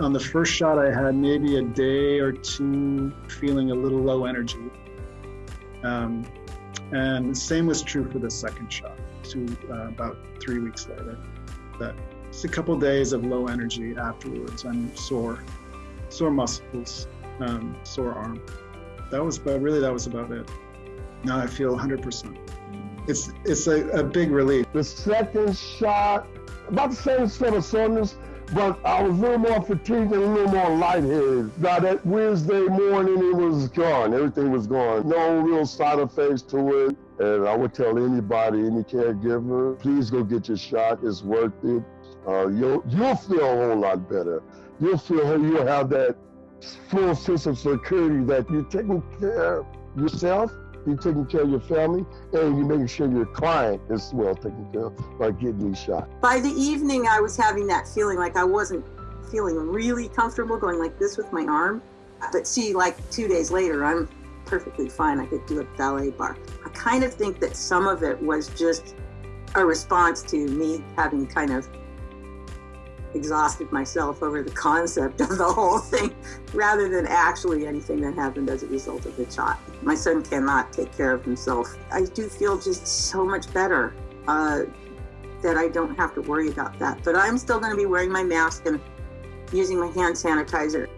On the first shot, I had maybe a day or two feeling a little low energy. Um, and the same was true for the second shot, to uh, about three weeks later. That just a couple days of low energy afterwards and sore, sore muscles, um, sore arm. That was, but really, that was about it. Now I feel 100%. It's it's a, a big relief. The second shot, about the same sort of soreness, but I was a little more fatigued and a little more lightheaded. Now that Wednesday morning, it was gone. Everything was gone. No real side effects to it. And I would tell anybody, any caregiver, please go get your shot. It's worth it. Uh, you'll you'll feel a whole lot better. You'll feel you'll have that full sense of security that you're taking care of yourself you're taking care of your family, and you're making sure your client is well taken care of by getting these shots. By the evening, I was having that feeling like I wasn't feeling really comfortable going like this with my arm. But see, like two days later, I'm perfectly fine. I could do a ballet barre. I kind of think that some of it was just a response to me having kind of exhausted myself over the concept of the whole thing rather than actually anything that happened as a result of the shot. My son cannot take care of himself. I do feel just so much better uh, that I don't have to worry about that. But I'm still going to be wearing my mask and using my hand sanitizer.